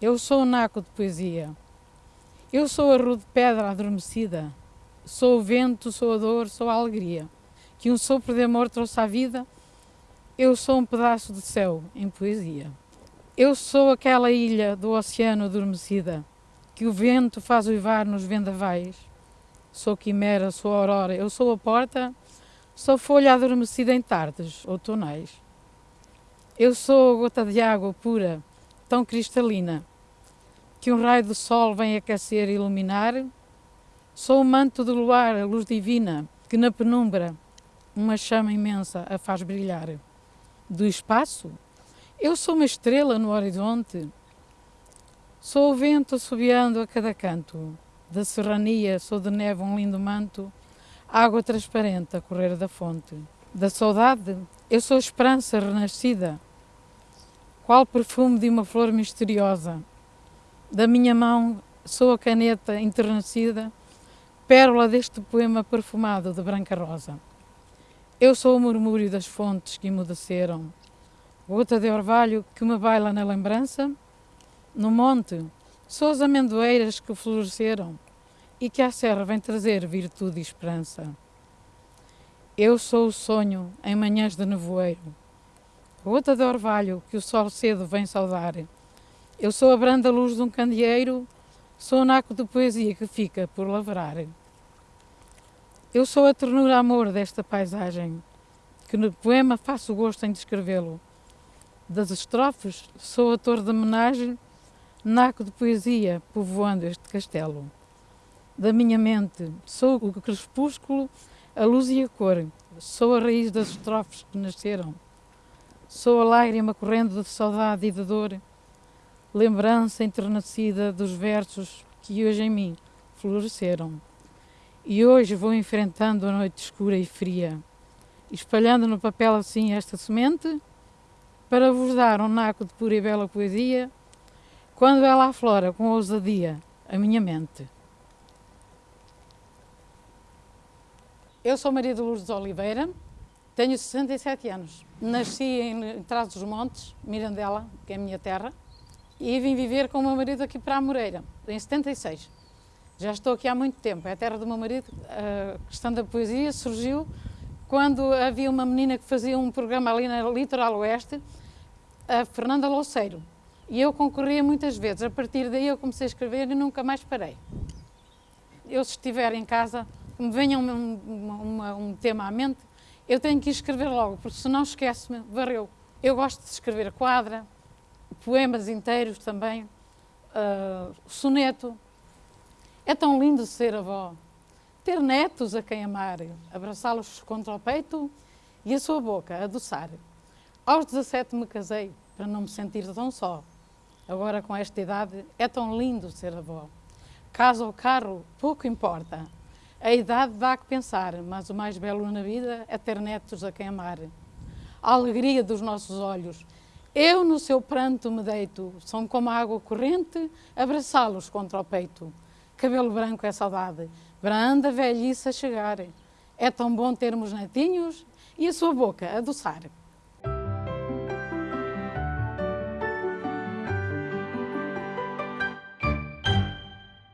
Eu sou o naco de poesia. Eu sou a rude pedra adormecida. Sou o vento, sou a dor, sou a alegria. Que um sopro de amor trouxe à vida. Eu sou um pedaço de céu em poesia. Eu sou aquela ilha do oceano adormecida que o vento faz uivar nos vendavais. Sou quimera, sou aurora, eu sou a porta, sou folha adormecida em tardes outonais. Eu sou a gota de água pura, tão cristalina, que um raio do sol vem aquecer e iluminar. Sou o manto do luar, a luz divina, que na penumbra uma chama imensa a faz brilhar. Do espaço, eu sou uma estrela no horizonte, Sou o vento assobiando a cada canto, da serrania sou de neve um lindo manto, água transparente a correr da fonte. Da saudade, eu sou a esperança renascida, qual perfume de uma flor misteriosa. Da minha mão sou a caneta enternecida, pérola deste poema perfumado de branca rosa. Eu sou o murmúrio das fontes que emudeceram, gota de orvalho que me baila na lembrança, no monte, são as amendoeiras que floresceram e que à serra vem trazer virtude e esperança. Eu sou o sonho em manhãs de nevoeiro, gota de orvalho que o sol cedo vem saudar. Eu sou a branda luz de um candeeiro, sou o naco de poesia que fica por lavrar. Eu sou a ternura amor desta paisagem, que no poema faço gosto em descrevê-lo. Das estrofes sou ator de homenagem naco de poesia povoando este castelo. Da minha mente sou o crepúsculo, a luz e a cor, sou a raiz das estrofes que nasceram, sou a lágrima correndo de saudade e de dor, lembrança enternecida dos versos que hoje em mim floresceram. E hoje vou enfrentando a noite escura e fria, espalhando no papel assim esta semente, para vos dar um naco de pura e bela poesia quando ela aflora com ousadia a minha mente. Eu sou Maria de Lourdes Oliveira, tenho 67 anos. Nasci em Trás dos Montes, Mirandela, que é a minha terra, e vim viver com o meu marido aqui para a Moreira, em 76. Já estou aqui há muito tempo, é a terra do meu marido. A questão da poesia surgiu quando havia uma menina que fazia um programa ali na Litoral Oeste, a Fernanda Louceiro, e eu concorria muitas vezes. A partir daí eu comecei a escrever e nunca mais parei. Eu, se estiver em casa, me venha um, um, um tema à mente, eu tenho que escrever logo, porque senão esquece-me, varreu. Eu gosto de escrever quadra, poemas inteiros também, uh, soneto. É tão lindo ser avó, ter netos a quem amar, abraçá-los contra o peito e a sua boca adoçar. Aos 17 me casei, para não me sentir tão só. Agora, com esta idade, é tão lindo ser avó. Casa ou carro, pouco importa. A idade dá que pensar, mas o mais belo na vida é ter netos a quem amar. A alegria dos nossos olhos. Eu no seu pranto me deito, são como a água corrente, abraçá-los contra o peito. Cabelo branco é saudade, branda velhice a chegar. É tão bom termos netinhos e a sua boca adoçar.